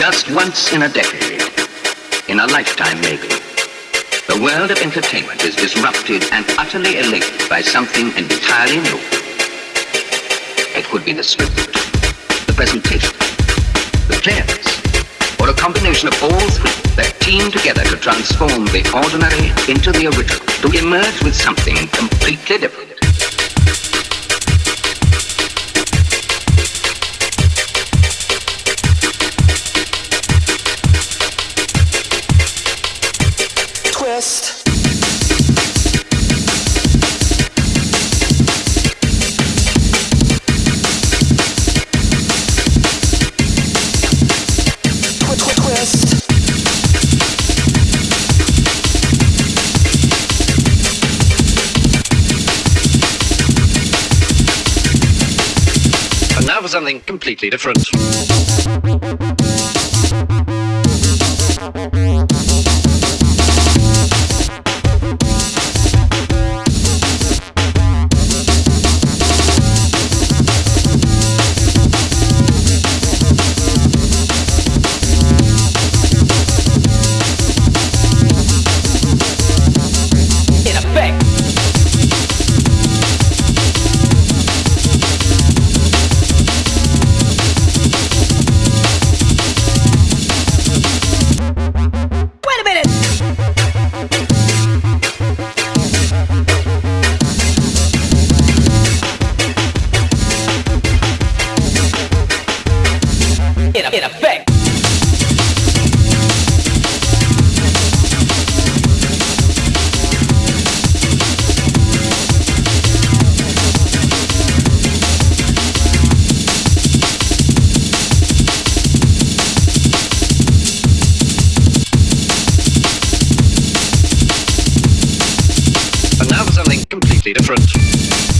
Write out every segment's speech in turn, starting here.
Just once in a decade, in a lifetime maybe, the world of entertainment is disrupted and utterly elated by something entirely new. It could be the script, the presentation, the clearness, or a combination of all three that team together to transform the ordinary into the original, to emerge with something completely different. Something completely different. Something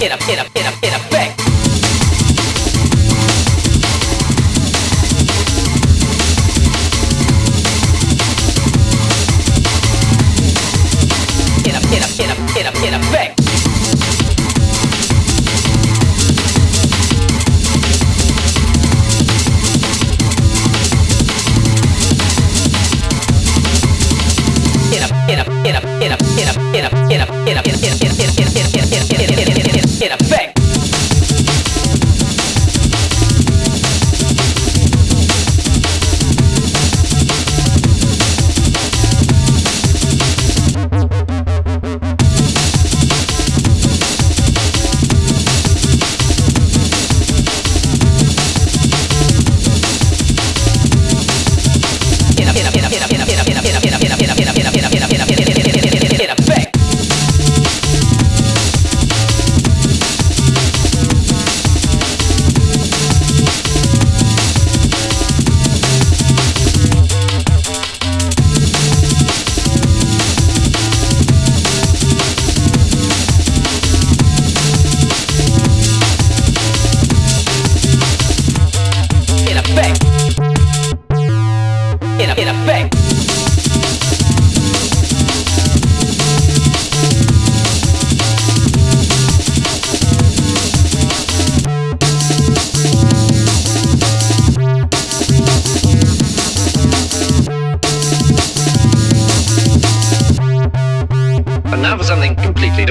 get up, get up.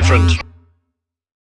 Different.